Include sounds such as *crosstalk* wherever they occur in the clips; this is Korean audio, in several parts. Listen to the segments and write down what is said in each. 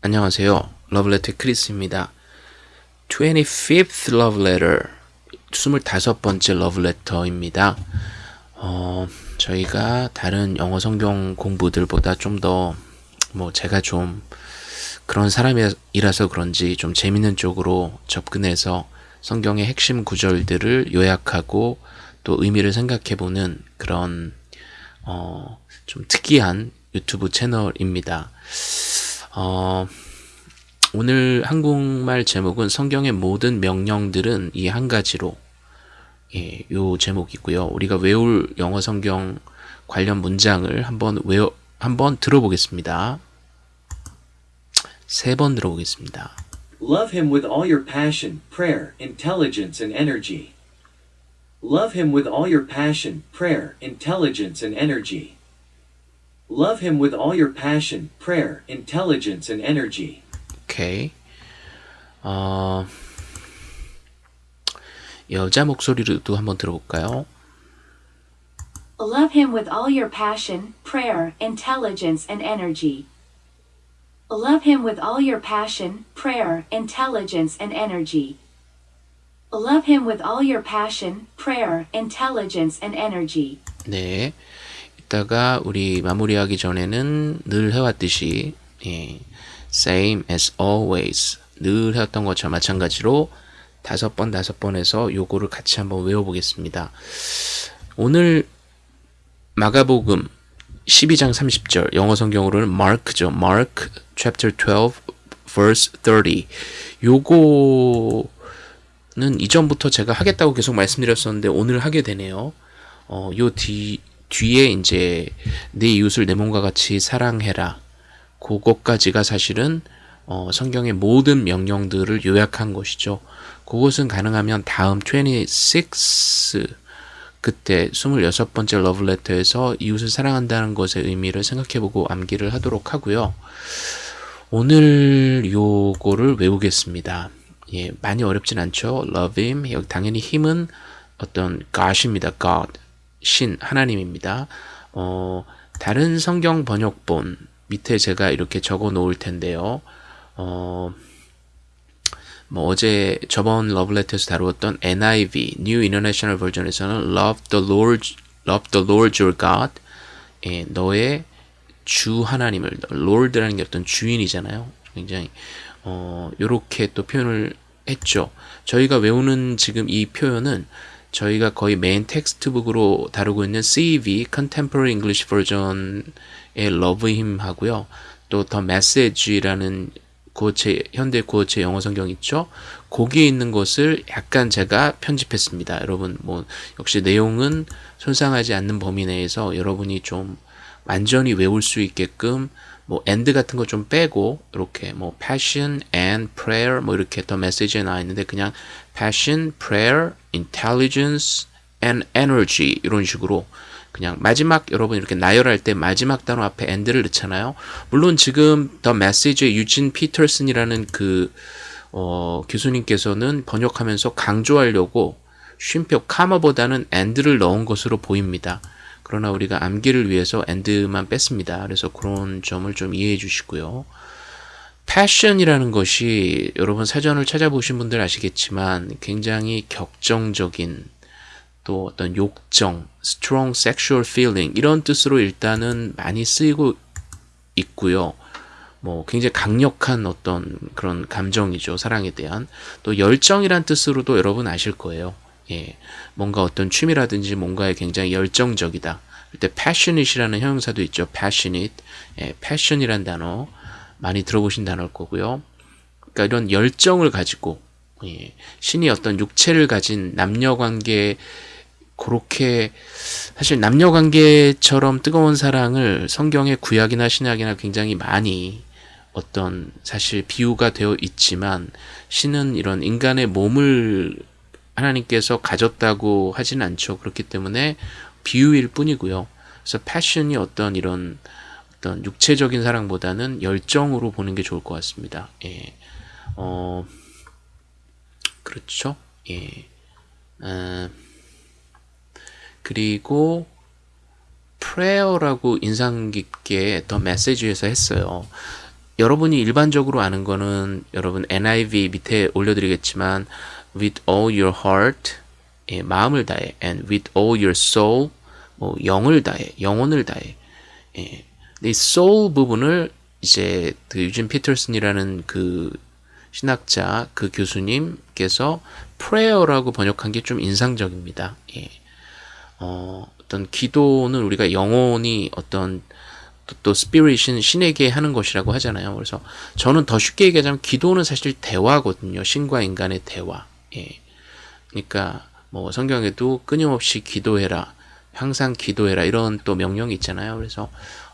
안녕하세요. 러브레터 크리스입니다. 25th love letter 25번째 러브레터입니다. 어, 저희가 다른 영어 성경 공부들보다 좀 더 뭐 제가 좀 그런 사람이라서 그런지 좀 재밌는 쪽으로 접근해서 성경의 핵심 구절들을 요약하고 또 의미를 생각해보는 그런 어, 좀 특이한 유튜브 채널입니다. 어, 오늘 한국말 제목은 성경의 모든 명령들은 이 한 가지로 예, 요 제목이고요. 우리가 외울 영어 성경 관련 문장을 한번 외워 한번 들어보겠습니다. 세 번 들어보겠습니다. Love him with all your passion, prayer, intelligence, and energy. Love him with all your passion, prayer, intelligence, and energy. Love him with all your passion, prayer, intelligence, and energy. 오케이. 어, 여자 목소리로도 한번 들어볼까요? Love him with all your passion, prayer, intelligence, and energy. Love him with all your passion, prayer, intelligence, and energy. Love him with all your passion, prayer, intelligence, and energy. 네. 이따가 우리 마무리하기 전에는 늘 해왔듯이 예, same as always 늘 해왔던 것처럼 마찬가지로 다섯 번 다섯 번 해서 요거를 같이 한번 외워보겠습니다. 오늘 마가복음 12장 30절 영어 성경으로는 Mark죠. Mark chapter 12 verse 30 요거는 이전부터 제가 하겠다고 계속 말씀드렸었는데 오늘 하게 되네요. 어, 요 뒤, 뒤에 이제 내 이웃을 내 몸과 같이 사랑해라. 그것까지가 사실은 어, 성경의 모든 명령들을 요약한 것이죠. 그것은 가능하면 다음 26 그때 26번째 러브레터에서 이웃을 사랑한다는 것의 의미를 생각해보고 암기를 하도록 하고요. 오늘 요거를 외우겠습니다. 예, 많이 어렵진 않죠. Love him. 당연히 힘은 어떤 God입니다. God. 신, 하나님입니다. 어, 다른 성경 번역본 밑에 제가 이렇게 적어 놓을 텐데요. 어, 뭐 어제 저번 러브레터에서 다루었던 NIV, New International Version에서는 Love the Lord, Love the Lord your God. 예, 너의 주 하나님을 Lord라는 게 어떤 주인이잖아요. 굉장히 어, 요렇게 또 표현을 했죠. 저희가 외우는 지금 이 표현은 저희가 거의 main textbook으로 다루고 있는 CEV Contemporary English Version의 Love Him 하고요. 또 The Message라는 구어체 현대 구어체 영어 성경 있죠. 거기에 있는 것을 약간 제가 편집했습니다. 여러분 뭐 역시 내용은 손상하지 않는 범위 내에서 여러분이 좀 완전히 외울 수 있게끔 뭐 and 같은 거 좀 빼고 이렇게 뭐 passion and prayer 뭐 이렇게 더 메시지에 나와 있는데 그냥 passion, prayer, intelligence and energy 이런 식으로 그냥 마지막 여러분 이렇게 나열할 때 마지막 단어 앞에 and를 넣잖아요. 물론 지금 더 메시지의 유진 피터슨이라는 그 어, 교수님께서는 번역하면서 강조하려고 쉼표 카마보다는 and를 넣은 것으로 보입니다. 그러나 우리가 암기를 위해서 and만 뺐습니다. 그래서 그런 점을 좀 이해해 주시고요. 패션이라는 것이 여러분 사전을 찾아보신 분들 아시겠지만 굉장히 격정적인 또 어떤 욕정, strong sexual feeling 이런 뜻으로 일단은 많이 쓰이고 있고요. 뭐 굉장히 강력한 어떤 그런 감정이죠. 사랑에 대한. 또 열정이란 뜻으로도 여러분 아실 거예요. 예, 뭔가 어떤 취미라든지 뭔가에 굉장히 열정적이다. 그때 passionate이라는 형용사도 있죠. passionate, 예, passion이란 단어 많이 들어보신 단어일 거고요. 그러니까 이런 열정을 가지고 예, 신이 어떤 육체를 가진 남녀 관계 그렇게 사실 남녀 관계처럼 뜨거운 사랑을 성경의 구약이나 신약이나 굉장히 많이 어떤 사실 비유가 되어 있지만 신은 이런 인간의 몸을 하나님께서 가졌다고 하진 않죠. 그렇기 때문에 비유일 뿐이고요. 그래서 패션이 어떤 이런 어떤 육체적인 사랑보다는 열정으로 보는 게 좋을 것 같습니다. 예. 어, 그렇죠. 예. 어, 그리고 prayer라고 인상 깊게 더 메시지에서 했어요. 여러분이 일반적으로 아는 거는 여러분 NIV 밑에 올려드리겠지만 with all your heart 예, 마음을 다해 and with all your soul 뭐 영을 다해 영혼을 다해 예. 이 soul 부분을 이제 그 유진 피터슨이라는 그 신학자 그 교수님께서 prayer라고 번역한 게 좀 인상적입니다. 예. 어, 어떤 기도는 우리가 영혼이 어떤 또, 또 스피릿은 신에게 하는 것이라고 하잖아요. 그래서 저는 더 쉽게 얘기하자면 기도는 사실 대화거든요. 신과 인간의 대화. 예. 그러니까 뭐 성경에도 끊임없이 기도해라. 항상 기도해라. 이런 또 명령이 있잖아요. 그래서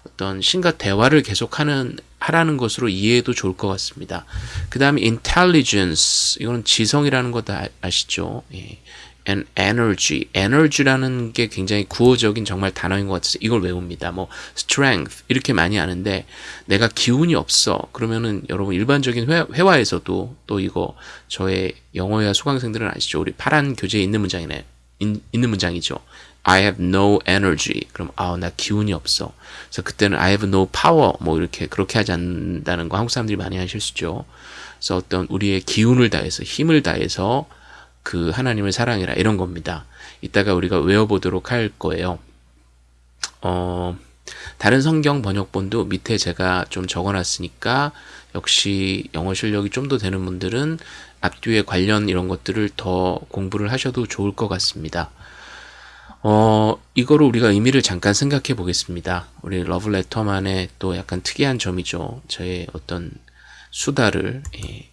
어떤 신과 대화를 계속하는 하라는 것으로 이해해도 좋을 것 같습니다. 그 다음에 intelligence 이거는 지성이라는 거 다 아시죠? 예. And energy, energy라는 게 굉장히 구어적인 정말 단어인 것 같아서 이걸 외웁니다. 뭐 strength 이렇게 많이 아는데 내가 기운이 없어 그러면은 여러분 일반적인 회, 회화에서도 또 이거 저의 영어회화 수강생들은 아시죠? 우리 파란 교재에 있는 문장이네 인, 있는 문장이죠. I have no energy. 그럼 아, 나 기운이 없어. 그래서 그때는 I have no power. 뭐 이렇게 그렇게 하지 않는다는 거 한국 사람들이 많이 하실 수 있죠. 그래서 어떤 우리의 기운을 다해서 힘을 다해서 그 하나님을 사랑해라 이런 겁니다. 이따가 우리가 외워보도록 할 거예요. 어, 다른 성경 번역본도 밑에 제가 좀 적어놨으니까 역시 영어 실력이 좀 더 되는 분들은 앞뒤에 관련 이런 것들을 더 공부를 하셔도 좋을 것 같습니다. 어, 이거를 우리가 의미를 잠깐 생각해 보겠습니다. 우리 러브레터만의 또 약간 특이한 점이죠. 저의 어떤 수다를, 예.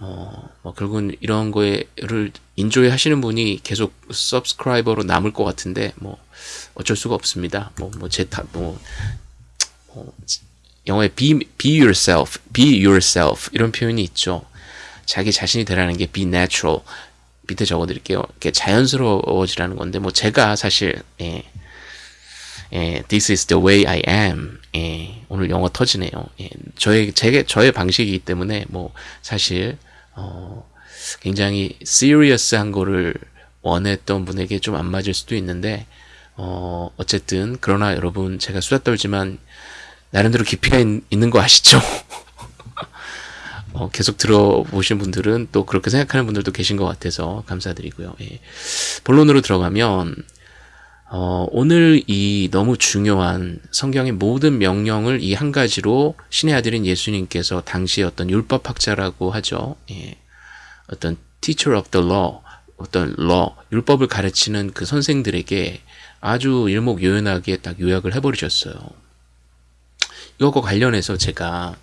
어, 뭐 결국은 이런 거에를 인조이 하시는 분이 계속 서브스크라이버로 남을 것 같은데, 뭐, 어쩔 수가 없습니다. 뭐, 뭐, 뭐, 뭐, 영어에 be, be yourself, be yourself, 이런 표현이 있죠. 자기 자신이 되라는 게 be natural. 밑에 적어드릴게요. 이렇게 자연스러워지라는 건데 뭐 제가 사실 예, 예, this is the way I am. 예, 오늘 영어 터지네요. 예, 저의 제 저의 방식이기 때문에 뭐 사실 어, 굉장히 serious한 거를 원했던 분에게 좀 안 맞을 수도 있는데 어, 어쨌든 그러나 여러분 제가 수다 떨지만 나름대로 깊이가 있, 있는 거 아시죠? *laughs* 어, 계속 들어보신 분들은 또 그렇게 생각하는 분들도 계신 것 같아서 감사드리고요. 예. 본론으로 들어가면 어, 오늘 이 너무 중요한 성경의 모든 명령을 이 한 가지로 신의 아들인 예수님께서 당시에 어떤 율법학자라고 하죠. 예. 어떤 teacher of the law, 어떤 law, 율법을 가르치는 그 선생들에게 아주 일목요연하게 딱 요약을 해버리셨어요. 이것과 관련해서 제가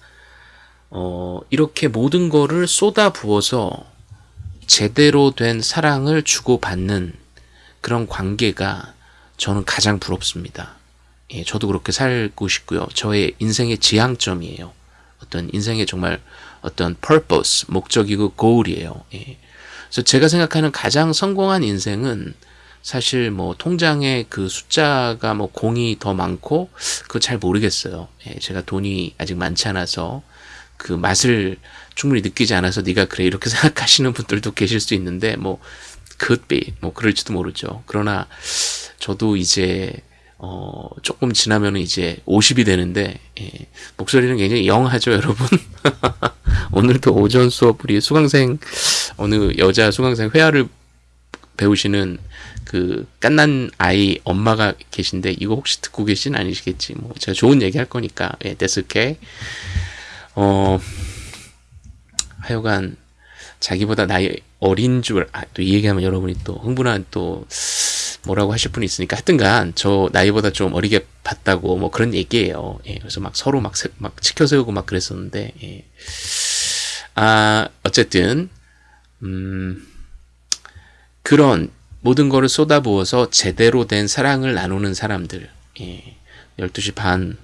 어, 이렇게 모든 거를 쏟아 부어서 제대로 된 사랑을 주고받는 그런 관계가 저는 가장 부럽습니다. 예, 저도 그렇게 살고 싶고요. 저의 인생의 지향점이에요. 어떤 인생의 정말 어떤 purpose, 목적이고 goal이에요. 예. 그래서 제가 생각하는 가장 성공한 인생은 사실 뭐 통장에 그 숫자가 뭐 공이 더 많고 그거 잘 모르겠어요. 예, 제가 돈이 아직 많지 않아서 그 맛을 충분히 느끼지 않아서 네가 그래 이렇게 *laughs* 생각하시는 분들도 계실 수 있는데 뭐 could be 뭐 그럴지도 모르죠. 그러나 저도 이제 어 조금 지나면은 이제 50이 되는데 예, 목소리는 굉장히 영하죠, 여러분. *laughs* 오늘도 오전 수업 우리 수강생 어느 여자 수강생 회화를 배우시는 그 깐난 아이 엄마가 계신데 이거 혹시 듣고 계신 아니시겠지 뭐 제가 좋은 얘기 할 거니까 예, okay. 어, 하여간 자기보다 나이 어린 줄, 아, 또 이 얘기하면 여러분이 또 흥분한 또 뭐라고 하실 분이 있으니까 하여튼간 저 나이보다 좀 어리게 봤다고 뭐 그런 얘기예요. 예, 그래서 막 서로 막, 세, 막 치켜세우고 막 그랬었는데, 예. 아, 어쨌든, 음, 그런 모든 거를 쏟아부어서 제대로 된 사랑을 나누는 사람들, 예. 12시 반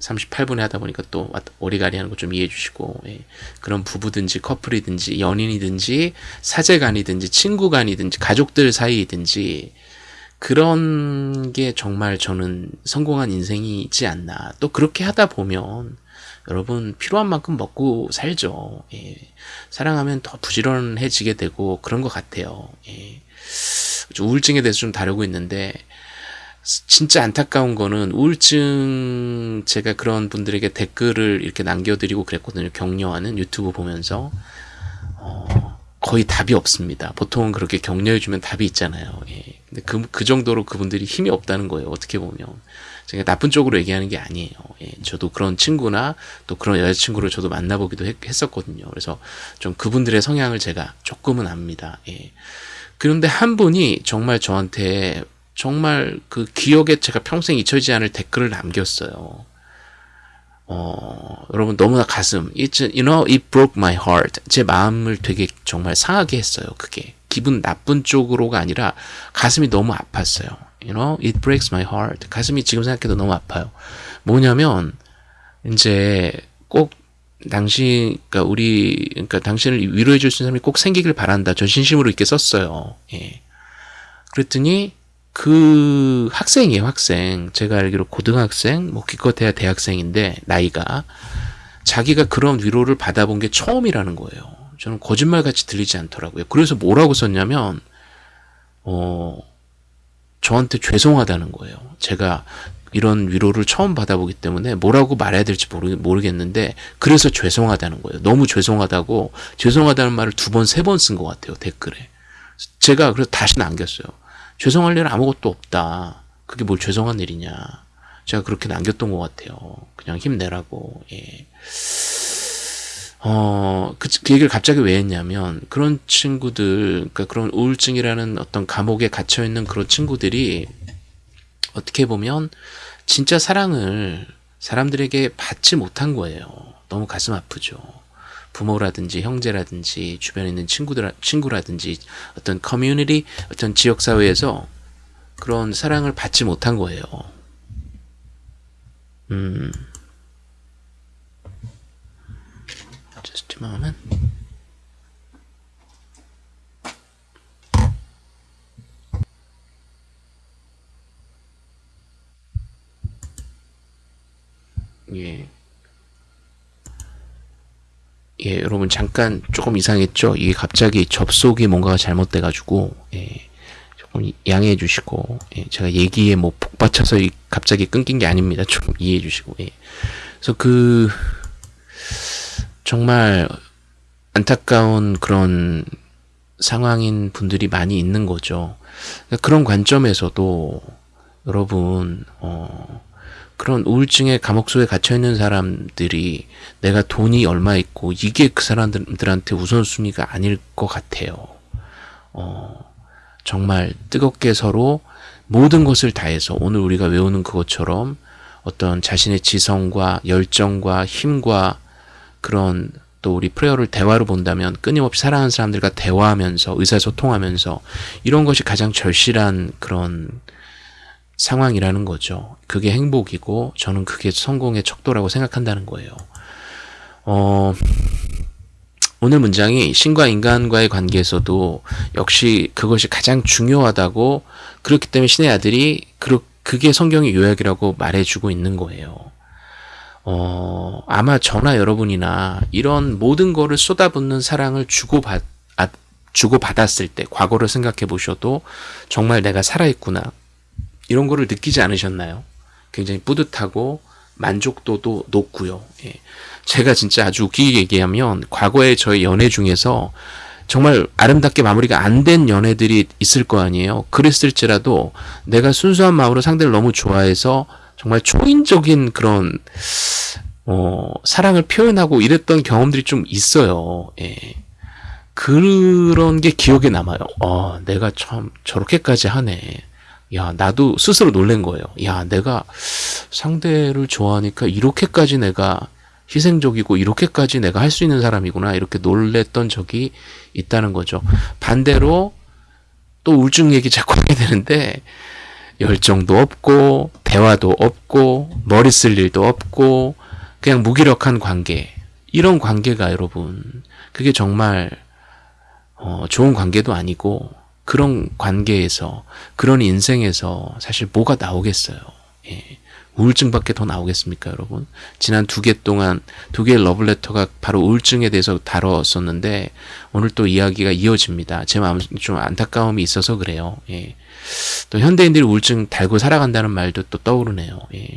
38분에 하다 보니까 또 오리가리 하는 거 좀 이해해 주시고 예. 그런 부부든지 커플이든지 연인이든지 사제간이든지 친구간이든지 가족들 사이이든지 그런 게 정말 저는 성공한 인생이지 않나 또 그렇게 하다 보면 여러분 필요한 만큼 먹고 살죠 예. 사랑하면 더 부지런해지게 되고 그런 것 같아요 예. 우울증에 대해서 좀 다루고 있는데 진짜 안타까운 거는 우울증 제가 그런 분들에게 댓글을 이렇게 남겨드리고 그랬거든요. 격려하는 유튜브 보면서 어, 거의 답이 없습니다. 보통은 그렇게 격려해주면 답이 있잖아요. 예. 근데 그, 그 정도로 그분들이 힘이 없다는 거예요. 어떻게 보면. 제가 나쁜 쪽으로 얘기하는 게 아니에요. 예. 저도 그런 친구나 또 그런 여자친구를 저도 만나보기도 했, 했었거든요. 그래서 좀 그분들의 성향을 제가 조금은 압니다. 예. 그런데 한 분이 정말 저한테 정말 그 기억에 제가 평생 잊혀지지 않을 댓글을 남겼어요. 어, 여러분 너무나 가슴, it's, you know, it broke my heart. 제 마음을 되게 정말 상하게 했어요. 그게 기분 나쁜 쪽으로가 아니라 가슴이 너무 아팠어요. You know, it breaks my heart. 가슴이 지금 생각해도 너무 아파요. 뭐냐면 이제 꼭 당신, 그러니까 우리, 그러니까 당신을 위로해 줄 수 있는 사람이 꼭 생기길 바란다. 저 진심으로 이렇게 썼어요. 예. 그랬더니 그 학생이에요, 학생. 제가 알기로 고등학생, 뭐 기껏해야 대학생인데 나이가 자기가 그런 위로를 받아본 게 처음이라는 거예요. 저는 거짓말같이 들리지 않더라고요. 그래서 뭐라고 썼냐면 어 저한테 죄송하다는 거예요. 제가 이런 위로를 처음 받아보기 때문에 뭐라고 말해야 될지 모르, 모르겠는데 그래서 죄송하다는 거예요. 너무 죄송하다고 죄송하다는 말을 두 번, 세 번 쓴 것 같아요. 댓글에. 제가 그래서 다시 남겼어요. 죄송할 일은 아무것도 없다. 그게 뭘 죄송한 일이냐. 제가 그렇게 남겼던 것 같아요. 그냥 힘내라고. 예. 어, 그, 그 얘기를 갑자기 왜 했냐면, 그런 친구들, 그러니까 그런 우울증이라는 어떤 감옥에 갇혀있는 그런 친구들이, 어떻게 보면, 진짜 사랑을 사람들에게 받지 못한 거예요. 너무 가슴 아프죠. 부모라든지 형제라든지 주변에 있는 친구들 친구라든지 어떤 커뮤니티 어떤 지역 사회에서 그런 사랑을 받지 못한 거예요. 음. Just a moment. 예. 예, 여러분 잠깐 조금 이상했죠? 이게 갑자기 접속이 뭔가가 잘못돼가지고 예, 조금 양해해 주시고 예, 제가 얘기에 뭐 복받쳐서 갑자기 끊긴 게 아닙니다. 좀 이해해 주시고 예. 그래서 그 정말 안타까운 그런 상황인 분들이 많이 있는 거죠. 그러니까 그런 관점에서도 여러분 어, 그런 우울증의 감옥 속에 갇혀 있는 사람들이 내가 돈이 얼마 있고 이게 그 사람들한테 우선순위가 아닐 것 같아요. 어, 정말 뜨겁게 서로 모든 것을 다해서 오늘 우리가 외우는 그것처럼 어떤 자신의 지성과 열정과 힘과 그런 또 우리 프레어를 대화로 본다면 끊임없이 사랑하는 사람들과 대화하면서 의사소통하면서 이런 것이 가장 절실한 그런 상황이라는 거죠. 그게 행복이고 저는 그게 성공의 척도라고 생각한다는 거예요. 어, 오늘 문장이 신과 인간과의 관계에서도 역시 그것이 가장 중요하다고 그렇기 때문에 신의 아들이 그게 성경의 요약이라고 말해주고 있는 거예요. 어, 아마 저나 여러분이나 이런 모든 거를 쏟아붓는 사랑을 주고받, 아, 주고받았을 때 과거를 생각해 보셔도 정말 내가 살아있구나. 이런 거를 느끼지 않으셨나요? 굉장히 뿌듯하고 만족도도 높고요. 예. 제가 진짜 아주 웃기게 얘기하면 과거에 저의 연애 중에서 정말 아름답게 마무리가 안 된 연애들이 있을 거 아니에요. 그랬을지라도 내가 순수한 마음으로 상대를 너무 좋아해서 정말 초인적인 그런 어, 사랑을 표현하고 이랬던 경험들이 좀 있어요. 예. 그런 게 기억에 남아요. 어, 내가 참 저렇게까지 하네. 야, 나도 스스로 놀란 거예요. 야, 내가 상대를 좋아하니까 이렇게까지 내가 희생적이고 이렇게까지 내가 할 수 있는 사람이구나. 이렇게 놀랬던 적이 있다는 거죠. 반대로 또 우울증 얘기 자꾸 하게 되는데 열정도 없고 대화도 없고 머리 쓸 일도 없고 그냥 무기력한 관계 이런 관계가 여러분 그게 정말 어, 좋은 관계도 아니고 그런 관계에서 그런 인생에서 사실 뭐가 나오겠어요. 예. 우울증밖에 더 나오겠습니까, 여러분? 지난 두 개 동안 두 개의 러블레터가 바로 우울증에 대해서 다뤘었는데 오늘 또 이야기가 이어집니다. 제 마음 좀 안타까움이 있어서 그래요. 예. 또 현대인들이 우울증 달고 살아간다는 말도 또 떠오르네요. 예.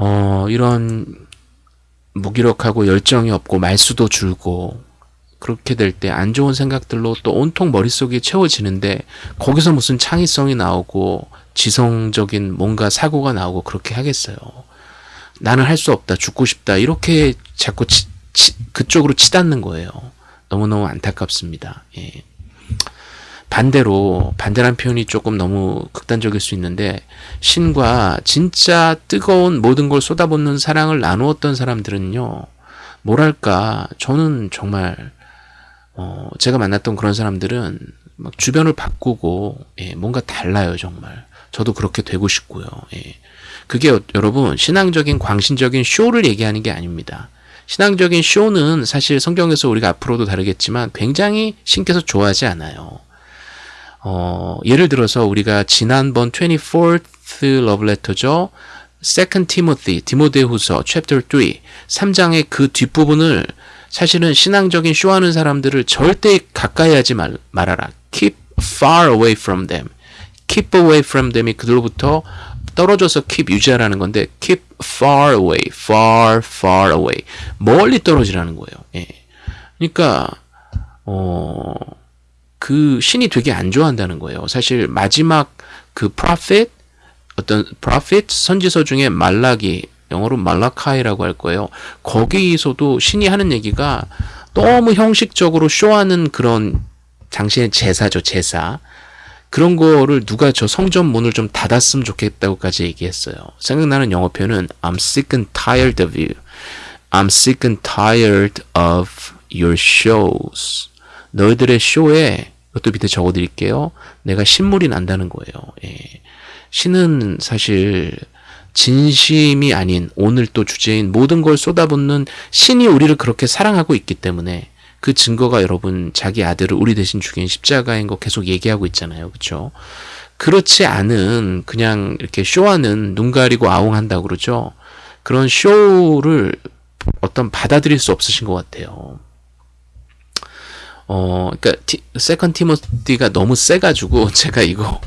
어, 이런 무기력하고 열정이 없고 말수도 줄고 그렇게 될 때 안 좋은 생각들로 또 온통 머릿속이 채워지는데 거기서 무슨 창의성이 나오고 지성적인 뭔가 사고가 나오고 그렇게 하겠어요. 나는 할 수 없다, 죽고 싶다 이렇게 자꾸 치, 치, 그쪽으로 치닫는 거예요. 너무너무 안타깝습니다. 예. 반대로 반대란 표현이 조금 너무 극단적일 수 있는데 신과 진짜 뜨거운 모든 걸 쏟아붓는 사랑을 나누었던 사람들은요 뭐랄까 저는 정말 어 제가 만났던 그런 사람들은 막 주변을 바꾸고 예, 뭔가 달라요 정말 저도 그렇게 되고 싶고요 예. 그게 여러분 신앙적인 광신적인 쇼를 얘기하는 게 아닙니다 신앙적인 쇼는 사실 성경에서 우리가 앞으로도 다르겠지만 굉장히 신께서 좋아하지 않아요 어, 예를 들어서 우리가 지난번 24th love letter죠. Second Timothy, 디모데후서 chapter 3, 3장의 그 뒷부분을 사실은 신앙적인 쇼하는 사람들을 절대 가까이 하지 말, 말아라. Keep far away from them. Keep away from them이 그들로부터 떨어져서 keep 유지하라는 건데 keep far away, far, far away. 멀리 떨어지라는 거예요. 예. 그러니까 어 그 신이 되게 안 좋아한다는 거예요. 사실 마지막 그 prophet 어떤 prophet 선지서 중에 말라기 영어로 말라카이라고 할 거예요. 거기서도 신이 하는 얘기가 너무 형식적으로 쇼하는 그런 당신의 제사죠, 제사. 그런 거를 누가 저 성전 문을 좀 닫았으면 좋겠다고까지 얘기했어요. 생각나는 영어 표현은 I'm sick and tired of you. I'm sick and tired of your shows. 너희들의 쇼에 이것도 밑에 적어드릴게요. 내가 신물이 난다는 거예요. 예. 신은 사실 진심이 아닌 오늘 또 주제인 모든 걸 쏟아붓는 신이 우리를 그렇게 사랑하고 있기 때문에 그 증거가 여러분 자기 아들을 우리 대신 죽인 십자가인 거 계속 얘기하고 있잖아요. 그렇죠? 그렇지 않은 그냥 이렇게 쇼하는 눈 가리고 아웅한다고 그러죠. 그런 쇼를 어떤 받아들일 수 없으신 것 같아요. 어, 그러니까 티, second Timothy가 너무 세가지고 *laughs* 제가 이거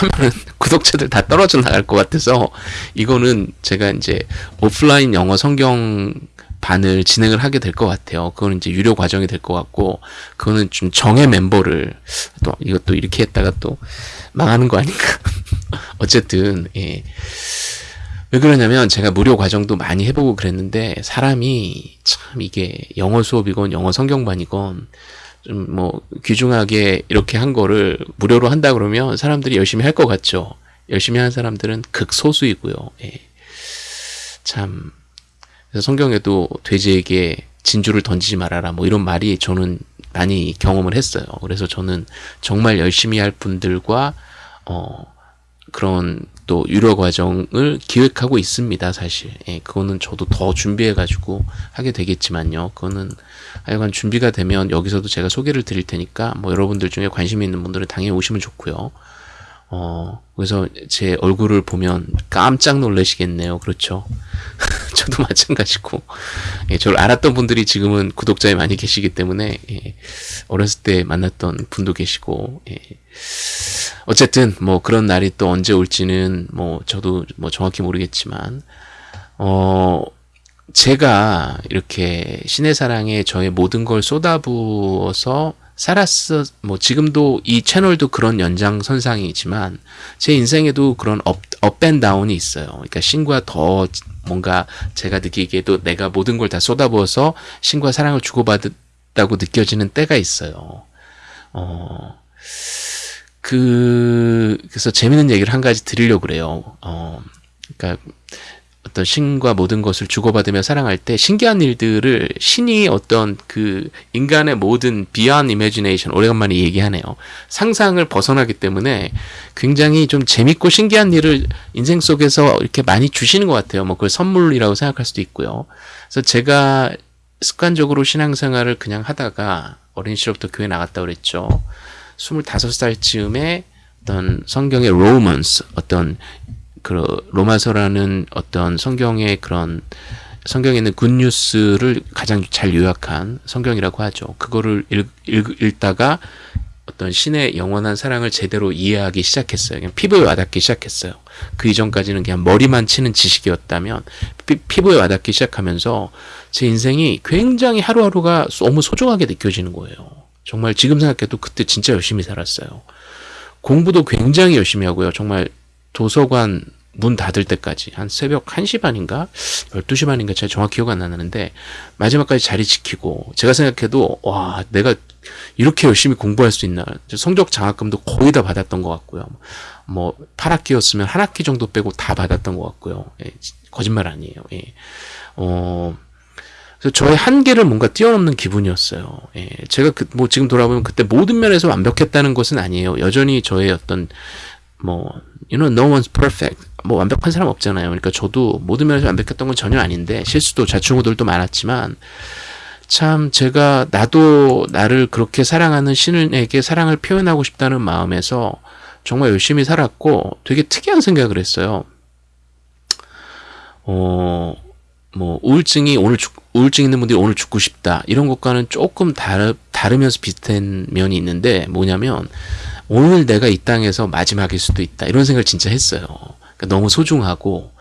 하면은 구독자들 다 떨어져 나갈 것 같아서 이거는 제가 이제 오프라인 영어 성경 반을 진행을 하게 될 것 같아요. 그거는 이제 유료 과정이 될 것 같고 그거는 좀 정예 멤버를 또 이것도 이렇게 했다가 또 망하는 거 아닌가. *laughs* 어쨌든 예. 왜 그러냐면 제가 무료 과정도 많이 해보고 그랬는데 사람이 참 이게 영어 수업이건 영어 성경반이건 좀 뭐 귀중하게 이렇게 한 거를 무료로 한다 그러면 사람들이 열심히 할 것 같죠. 열심히 하는 사람들은 극소수이고요. 예. 참 그래서 성경에도 돼지에게 진주를 던지지 말아라 뭐 이런 말이 저는 많이 경험을 했어요. 그래서 저는 정말 열심히 할 분들과 어 그런 또 유료 과정을 기획하고 있습니다, 사실. 예, 그거는 저도 더 준비해 가지고 하게 되겠지만요. 그거는 하여간 준비가 되면 여기서도 제가 소개를 드릴 테니까 뭐 여러분들 중에 관심 있는 분들은 당연히 오시면 좋고요. 어, 그래서 제 얼굴을 보면 깜짝 놀라시겠네요. 그렇죠. *laughs* 저도 마찬가지고. 예, 저를 알았던 분들이 지금은 구독자에 많이 계시기 때문에, 예, 어렸을 때 만났던 분도 계시고, 예. 어쨌든, 뭐 그런 날이 또 언제 올지는 뭐 저도 뭐 정확히 모르겠지만, 어, 제가 이렇게 신의 사랑에 저의 모든 걸 쏟아부어서 살았어 뭐 지금도 이 채널도 그런 연장선상이지만 제 인생에도 그런 up, up and down이 있어요. 그러니까 신과 더 뭔가 제가 느끼기에도 내가 모든 걸 다 쏟아부어서 신과 사랑을 주고받았다고 느껴지는 때가 있어요. 어, 그, 그래서 재밌는 얘기를 한 가지 드리려고 그래요. 어, 그러니까 어떤 신과 모든 것을 주고받으며 사랑할 때 신기한 일들을 신이 어떤 그 인간의 모든 beyond imagination 오래간만에 얘기하네요. 상상을 벗어나기 때문에 굉장히 좀 재밌고 신기한 일을 인생 속에서 이렇게 많이 주시는 것 같아요. 뭐 그걸 선물이라고 생각할 수도 있고요. 그래서 제가 습관적으로 신앙생활을 그냥 하다가 어린 시절부터 교회 나갔다 그랬죠. 25살 즈음에 어떤 성경의 로먼스 어떤 그 로마서라는 어떤 성경의 그런 성경에 있는 굿뉴스를 가장 잘 요약한 성경이라고 하죠. 그거를 읽, 읽, 읽 다가 어떤 신의 영원한 사랑을 제대로 이해하기 시작했어요. 그냥 피부에 와닿기 시작했어요. 그 이전까지는 그냥 머리만 치는 지식이었다면 피, 부에 와닿기 시작하면서 제 인생이 굉장히 하루하루가 너무 소중하게 느껴지는 거예요. 정말 지금 생각해도 그때 진짜 열심히 살았어요. 공부도 굉장히 열심히 하고요. 정말 도서관 문 닫을 때까지 한 새벽 1시 반인가 12시 반인가 제가 정확히 기억 안 나는데 마지막까지 자리 지키고 제가 생각해도 와 내가 이렇게 열심히 공부할 수 있나 성적 장학금도 거의 다 받았던 것 같고요 뭐 8학기였으면 한 학기 정도 빼고 다 받았던 것 같고요 예, 거짓말 아니에요 예. 어, 그래서 저의 한계를 뭔가 뛰어넘는 기분이었어요. 예, 제가 그, 뭐 지금 돌아보면 그때 모든 면에서 완벽했다는 것은 아니에요. 여전히 저의 어떤 뭐 you know no one's perfect 뭐 완벽한 사람 없잖아요. 그러니까 저도 모든 면에서 완벽했던 건 전혀 아닌데 실수도 자충우들도 많았지만 참 제가 나도 나를 그렇게 사랑하는 신에게 사랑을 표현하고 싶다는 마음에서 정말 열심히 살았고 되게 특이한 생각을 했어요. 어, 뭐 우울증이 오늘 죽, 우울증 있는 분들이 오늘 죽고 싶다. 이런 것과는 조금 다르, 다르면서 비슷한 면이 있는데 뭐냐면 오늘 내가 이 땅에서 마지막일 수도 있다. 이런 생각을 진짜 했어요. 그러니까 너무 소중하고.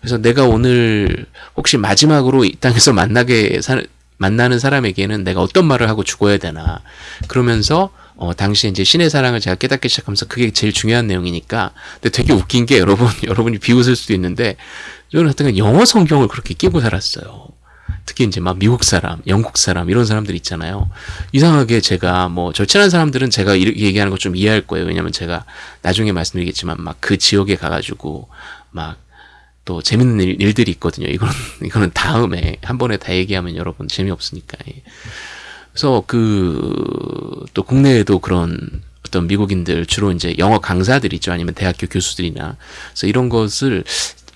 그래서 내가 오늘 혹시 마지막으로 이 땅에서 만나게 사, 만나는 사람에게는 내가 어떤 말을 하고 죽어야 되나. 그러면서 어, 당시 이제 신의 사랑을 제가 깨닫기 시작하면서 그게 제일 중요한 내용이니까. 근데 되게 웃긴 게 여러분 여러분이 비웃을 수도 있는데 저는 하여튼 영어 성경을 그렇게 끼고 살았어요. 특히 이제 막 미국 사람, 영국 사람 이런 사람들 있잖아요. 이상하게 제가 뭐저 친한 사람들은 제가 이렇게 얘기하는 거 좀 이해할 거예요. 왜냐면 제가 나중에 말씀드리겠지만 막 그 지역에 가가지고 막 또 재밌는 일, 들이 있거든요. 이거는 *laughs* 이거는 다음에 한 번에 다 얘기하면 여러분 재미없으니까. 예. 그래서 그 또 국내에도 그런 어떤 미국인들 주로 이제 영어 강사들 있죠. 아니면 대학교 교수들이나 그래서 이런 것을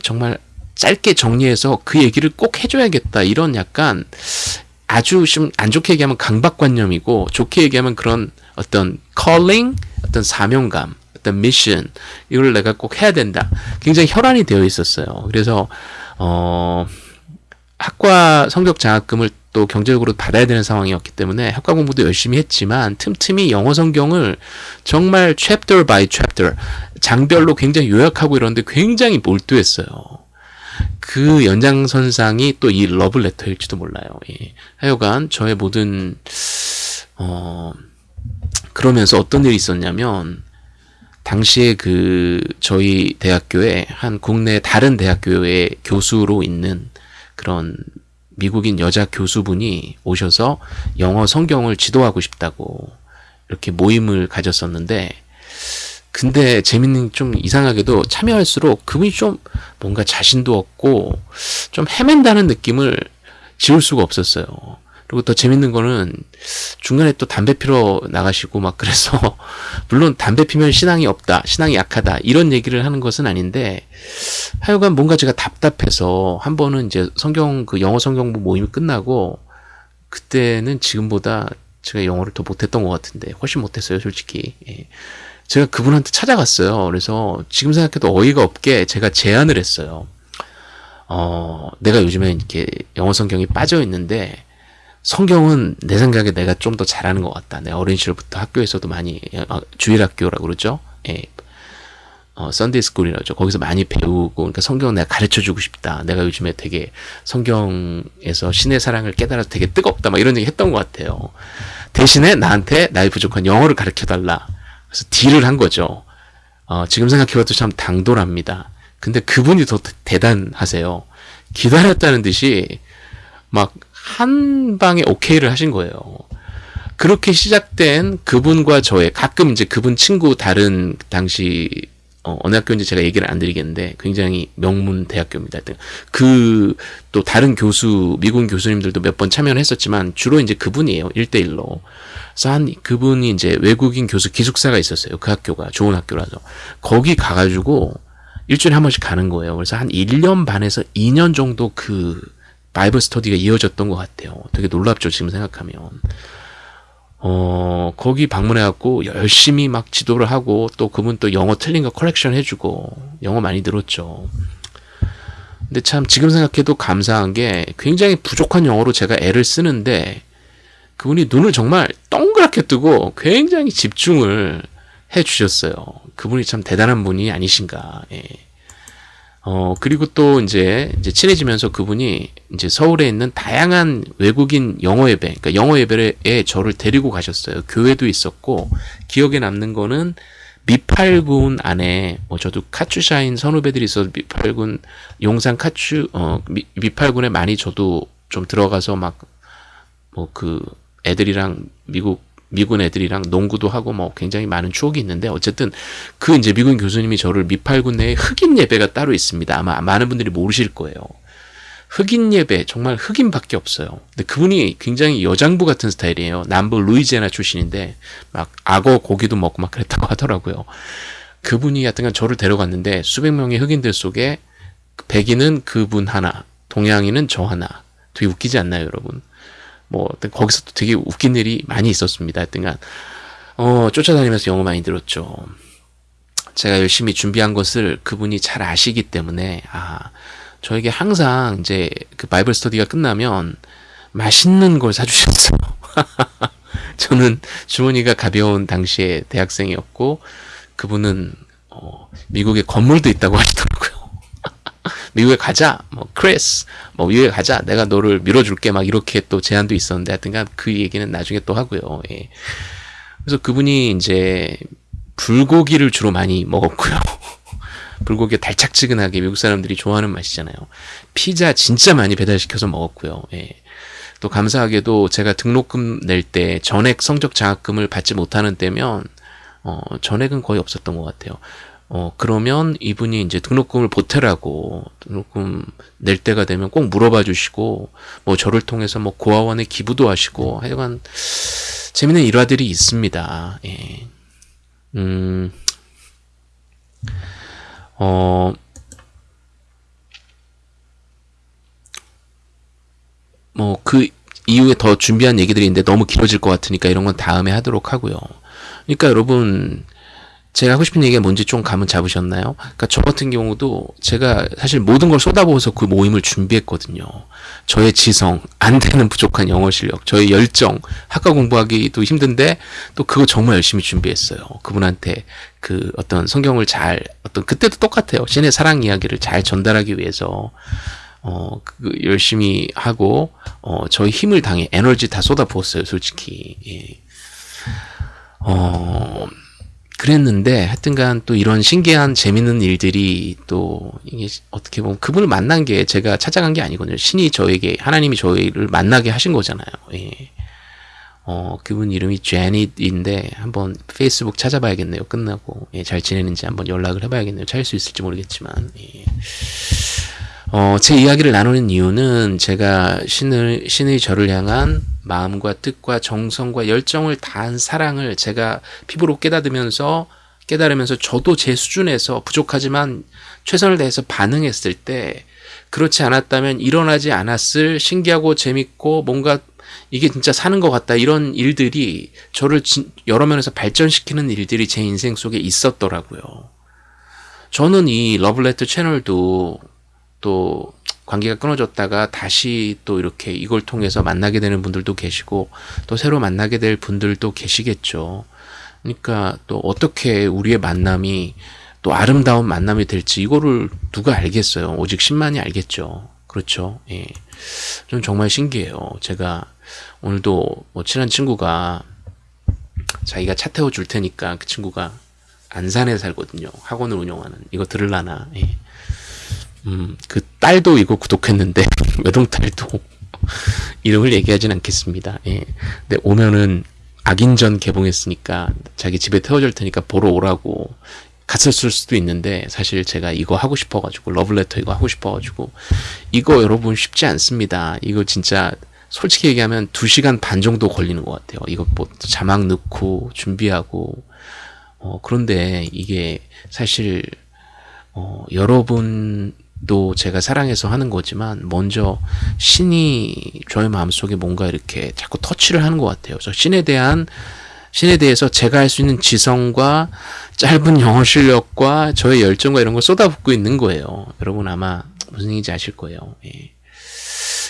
정말 짧게 정리해서 그 얘기를 꼭 해줘야겠다. 이런 약간 아주 좀 안 좋게 얘기하면 강박관념이고 좋게 얘기하면 그런 어떤 calling, 어떤 사명감, 어떤 미션 이걸 내가 꼭 해야 된다. 굉장히 혈안이 되어 있었어요. 그래서 어 학과 성적 장학금을 또 경제적으로 받아야 되는 상황이었기 때문에 학과 공부도 열심히 했지만 틈틈이 영어 성경을 정말 chapter by chapter 장별로 굉장히 요약하고 이러는데 굉장히 몰두했어요. 그 연장선상이 또 이 러블레터일지도 몰라요. 예. 하여간 저의 모든 어 그러면서 어떤 일이 있었냐면 당시에 그 저희 대학교에 한 국내 다른 대학교의 교수로 있는 그런 미국인 여자 교수분이 오셔서 영어 성경을 지도하고 싶다고 이렇게 모임을 가졌었는데 근데 재밌는 좀 이상하게도 참여할수록 그분이 좀 뭔가 자신도 없고 좀 헤맨다는 느낌을 지울 수가 없었어요. 그리고 더 재밌는 거는 중간에 또 담배 피러 나가시고 막 그래서 *laughs* 물론 담배 피면 신앙이 없다, 신앙이 약하다 이런 얘기를 하는 것은 아닌데 하여간 뭔가 제가 답답해서 한 번은 이제 성경 그 영어 성경부 모임이 끝나고 그때는 지금보다 제가 영어를 더 못했던 것 같은데 훨씬 못했어요 솔직히 예. 제가 그분한테 찾아갔어요 그래서 지금 생각해도 어이가 없게 제가 제안을 했어요 어 내가 요즘에 이렇게 영어 성경이 빠져 있는데 성경은 내 생각에 내가 좀 더 잘하는 것 같다. 내 어린 시절부터 학교에서도 많이 어, 주일 학교라고 그러죠. 예. 어, Sunday school이라고 죠 거기서 많이 배우고 그러니까 성경을 내가 가르쳐 주고 싶다. 내가 요즘에 되게 성경에서 신의 사랑을 깨달아서 되게 뜨겁다. 막 이런 얘기 했던 것 같아요. 대신에 나한테 나의 부족한 영어를 가르쳐 달라. 그래서 deal을 한 거죠. 어, 지금 생각해봐도 참 당돌합니다. 근데 그분이 더 대단하세요. 기다렸다는 듯이 막 한 방에 오케이를 하신 거예요. 그렇게 시작된 그분과 저의 가끔 이제 그분 친구 다른 당시 어, 어느 학교인지 제가 얘기를 안 드리겠는데 굉장히 명문 대학교입니다. 그 또 다른 교수 미국 교수님들도 몇 번 참여를 했었지만 주로 이제 그분이에요. 1대1로. 그래서 한 그분이 이제 외국인 교수 기숙사가 있었어요. 그 학교가 좋은 학교라서. 거기 가가지고 일주일에 한 번씩 가는 거예요. 그래서 한 1년 반에서 2년 정도 그 Bible study가 이어졌던 것 같아요. 되게 놀랍죠, 지금 생각하면. 어, 거기 방문해갖고 열심히 막 지도를 하고 또 그분 또 영어 틀린 거 correction 해주고 영어 많이 들었죠. 근데 참 지금 생각해도 감사한 게 굉장히 부족한 영어로 제가 애를 쓰는데 그분이 눈을 정말 동그랗게 뜨고 굉장히 집중을 해 주셨어요. 그분이 참 대단한 분이 아니신가. 예. 어, 그리고 또 이제, 이제 친해지면서 그분이 이제 서울에 있는 다양한 외국인 영어 예배, 그러니까 영어 예배에 저를 데리고 가셨어요. 교회도 있었고, 기억에 남는 거는 미팔군 안에, 뭐 저도 카츄샤인 선후배들이 있어서 미팔군, 용산 카츄, 어, 미, 미팔군에 많이 저도 좀 들어가서 막, 뭐 그 애들이랑 미국 미군 애들이랑 농구도 하고 뭐 굉장히 많은 추억이 있는데 어쨌든 그 이제 미군 교수님이 저를 미팔군 내에 흑인 예배가 따로 있습니다. 아마 많은 분들이 모르실 거예요. 흑인 예배 정말 흑인밖에 없어요. 근데 그분이 굉장히 여장부 같은 스타일이에요. 남부 루이지애나 출신인데 막 악어 고기도 먹고 막 그랬다고 *laughs* 하더라고요. 그분이 하여튼간 저를 데려갔는데 수백 명의 흑인들 속에 백인은 그분 하나, 동양인은 저 하나. 되게 웃기지 않나요, 여러분? 뭐 거기서 또 되게 웃긴 일이 많이 있었습니다. 하여튼간 어, 쫓아다니면서 영어 많이 들었죠. 제가 열심히 준비한 것을 그분이 잘 아시기 때문에 아 저에게 항상 이제 그 바이블 스터디가 끝나면 맛있는 걸 사주셨어요. *laughs* 저는 주머니가 가벼운 당시에 대학생이었고 그분은 어, 미국에 건물도 있다고 하시더라고요. 미국에 가자, 뭐 크리스, 뭐 미국에 가자, 내가 너를 밀어줄게 막 이렇게 또 제안도 있었는데 하여튼간 그 얘기는 나중에 또 하고요. 예. 그래서 그분이 이제 불고기를 주로 많이 먹었고요. *laughs* 불고기 달짝지근하게 미국 사람들이 좋아하는 맛이잖아요. 피자 진짜 많이 배달시켜서 먹었고요. 예. 또 감사하게도 제가 등록금 낼 때 전액 성적 장학금을 받지 못하는 때면 어, 전액은 거의 없었던 것 같아요. 어, 그러면 이분이 이제 등록금을 보태라고 등록금 낼 때가 되면 꼭 물어봐 주시고, 뭐 저를 통해서 뭐 고아원에 기부도 하시고, 하여간 재밌는 일화들이 있습니다. 예. 음, 어, 뭐 그 이후에 더 준비한 얘기들이 있는데 너무 길어질 것 같으니까 이런 건 다음에 하도록 하고요. 그러니까 여러분, 제가 하고 싶은 얘기가 뭔지 좀 감은 잡으셨나요? 그러니까 저 같은 경우도 제가 사실 모든 걸 쏟아부어서 그 모임을 준비했거든요. 저의 지성, 안 되는 부족한 영어 실력, 저의 열정, 학과 공부하기도 힘든데 또 그거 정말 열심히 준비했어요. 그분한테 그 어떤 성경을 잘 어떤 그때도 똑같아요. 신의 사랑 이야기를 잘 전달하기 위해서 어, 그 열심히 하고 어, 저의 힘을 당해 에너지 다 쏟아부었어요, 솔직히. 예. 어, 그랬는데 하여튼간 또 이런 신기한 재밌는 일들이 또 이게 어떻게 보면 그분을 만난 게 제가 찾아간 게 아니거든요. 신이 저에게 하나님이 저희를 만나게 하신 거잖아요. 예. 어, 그분 이름이 제닛인데 한번 페이스북 찾아봐야겠네요. 끝나고 예, 잘 지내는지 한번 연락을 해봐야겠네요. 찾을 수 있을지 모르겠지만 예. 어, 제 이야기를 나누는 이유는 제가 신을 신의 저를 향한 마음과 뜻과 정성과 열정을 다한 사랑을 제가 피부로 깨닫으면서 깨달으면서 저도 제 수준에서 부족하지만 최선을 다해서 반응했을 때 그렇지 않았다면 일어나지 않았을 신기하고 재밌고 뭔가 이게 진짜 사는 것 같다 이런 일들이 저를 여러 면에서 발전시키는 일들이 제 인생 속에 있었더라고요. 저는 이 러블레터 채널도 또 관계가 끊어졌다가 다시 또 이렇게 이걸 통해서 만나게 되는 분들도 계시고 또 새로 만나게 될 분들도 계시겠죠. 그러니까 또 어떻게 우리의 만남이 또 아름다운 만남이 될지 이거를 누가 알겠어요. 오직 신만이 알겠죠. 그렇죠. 예. 좀 정말 신기해요. 제가 오늘도 뭐 친한 친구가 자기가 차 태워 줄 테니까 그 친구가 안산에 살거든요. 학원을 운영하는 이거 들을라나. 예. 음, 그 딸도 이거 구독했는데 *laughs* 외동딸도 이름을 얘기하진 않겠습니다. 예. 근데 오면은 악인전 개봉했으니까 자기 집에 태워줄 테니까 보러 오라고 갔었을 수도 있는데 사실 제가 이거 하고 싶어가지고 러블레터 이거 하고 싶어가지고 이거 여러분 쉽지 않습니다. 이거 진짜 솔직히 얘기하면 2시간 반 정도 걸리는 것 같아요. 이거 뭐 자막 넣고 준비하고 어 그런데 이게 사실 어 여러분 또 제가 사랑해서 하는 거지만 먼저 신이 저의 마음속에 뭔가 이렇게 자꾸 터치를 하는 것 같아요. 그래서 신에 대한 신에 대해서 제가 할 수 있는 지성과 짧은 영어 실력과 저의 열정과 이런 걸 쏟아붓고 있는 거예요. 여러분 아마 무슨 얘기인지 아실 거예요. 예.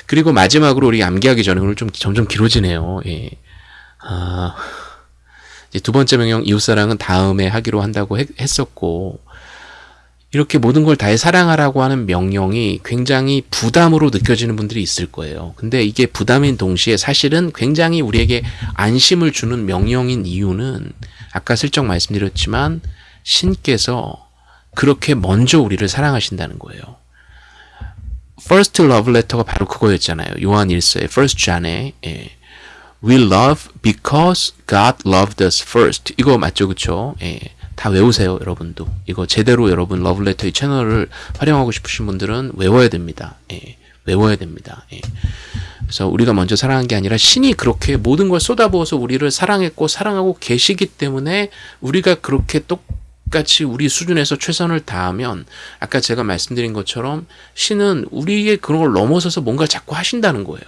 그리고 마지막으로 우리 암기하기 전에 오늘 좀 점점 길어지네요. 예. 아, 두 번째 명령 이웃사랑은 다음에 하기로 한다고 했, 했었고 이렇게 모든 걸 다해 사랑하라고 하는 명령이 굉장히 부담으로 느껴지는 분들이 있을 거예요. 근데 이게 부담인 동시에 사실은 굉장히 우리에게 안심을 주는 명령인 이유는 아까 슬쩍 말씀드렸지만 신께서 그렇게 먼저 우리를 사랑하신다는 거예요. First Love Letter가 바로 그거였잖아요. 요한 1서의 First John에 예. We love because God loved us first. 이거 맞죠, 그쵸? 예. 다 외우세요, 여러분도. 이거 제대로 여러분 러블레터 이 채널을 활용하고 싶으신 분들은 외워야 됩니다. 예, 외워야 됩니다. 예. 그래서 우리가 먼저 사랑한 게 아니라 신이 그렇게 모든 걸 쏟아부어서 우리를 사랑했고 사랑하고 계시기 때문에 우리가 그렇게 똑같이 우리 수준에서 최선을 다하면 아까 제가 말씀드린 것처럼 신은 우리의 그런 걸 넘어서서 뭔가 자꾸 하신다는 거예요.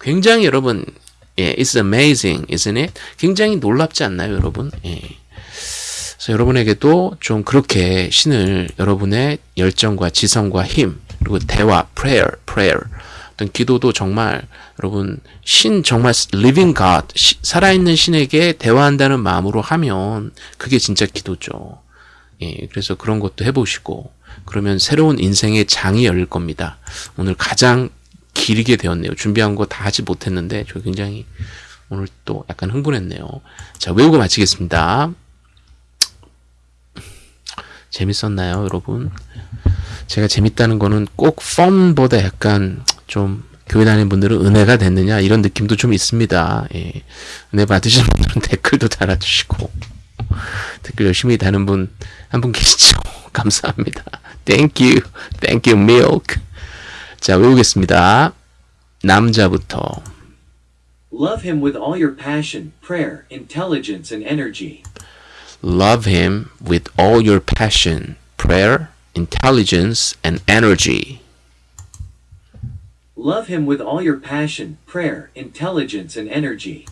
굉장히 여러분, 예, it's amazing, isn't it? 굉장히 놀랍지 않나요, 여러분? 예. 그래서 여러분에게도 좀 그렇게 신을 여러분의 열정과 지성과 힘 그리고 대화, prayer, prayer 어떤 기도도 정말 여러분 신 정말 living God 시, 살아있는 신에게 대화한다는 마음으로 하면 그게 진짜 기도죠. 예, 그래서 그런 것도 해보시고 그러면 새로운 인생의 장이 열릴 겁니다. 오늘 가장 길게 되었네요. 준비한 거 다 하지 못했는데 저 굉장히 오늘 또 약간 흥분했네요. 자 외우고 마치겠습니다. 재밌었나요, 여러분? 제가 재밌다는 거는 꼭 펌보다 약간 좀 교회 다니는 분들은 은혜가 됐느냐 이런 느낌도 좀 있습니다. 예. 은혜 받으신 분들은 *laughs* 댓글도 달아주시고 댓글 열심히 다는 분 한 분 계시죠? *laughs* 감사합니다. Thank you, thank you, milk. 자 외우겠습니다. 남자부터 Love him with all your passion, prayer, intelligence, and energy. Love him with all your passion, prayer, intelligence, and energy. Love him with all your passion, prayer, intelligence, and energy.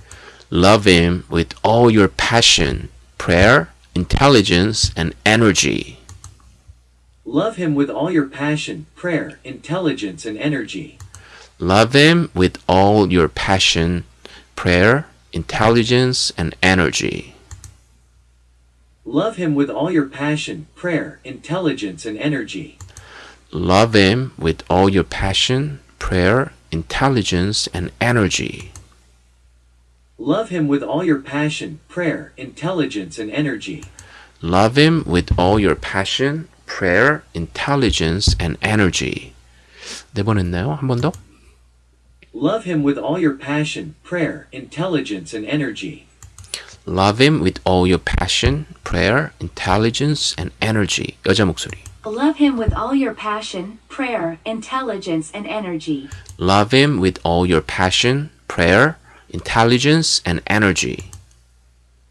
Love him with all your passion, prayer, intelligence, and energy. Love him with all your passion, prayer, intelligence, and energy. Love him with all your passion, prayer, intelligence, and energy. Love him with all your passion, prayer, intelligence, and energy. Love him with all your passion, prayer, intelligence, and energy. Love him with all your passion, prayer, intelligence, and energy. Love him with all your passion, prayer, intelligence, and energy. 네 번 했나요? 한 번 더? Love him with all your passion, prayer, intelligence, and energy. Love him with all your passion, prayer, intelligence, and energy. 여자 목소리. Love him with all your passion, prayer, intelligence, and energy. Love him with all your passion, prayer, intelligence, and energy.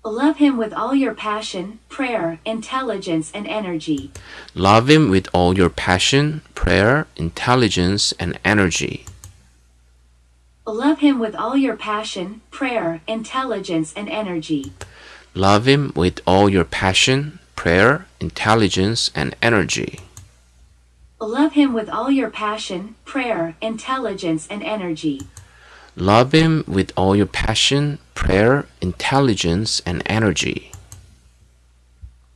Love him with all your passion, prayer, intelligence, and energy. Love him with all your passion, prayer, intelligence, and energy. Love him with all your passion, prayer, intelligence, and energy. Love him with all your passion, prayer, intelligence, and energy. Love him with all your passion, prayer, intelligence, and energy. Love him with all your passion, prayer, intelligence, and energy.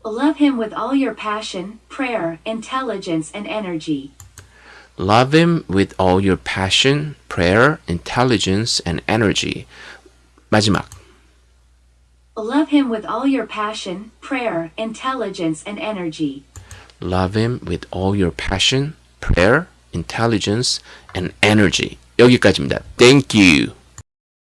Love him with all your passion, prayer, intelligence, and energy. Love him with all your passion, prayer, intelligence, and energy. 마지막. Love him with all your passion, prayer, intelligence, and energy. Love him with all your passion, prayer, intelligence, and energy. 여기까지입니다. Thank you.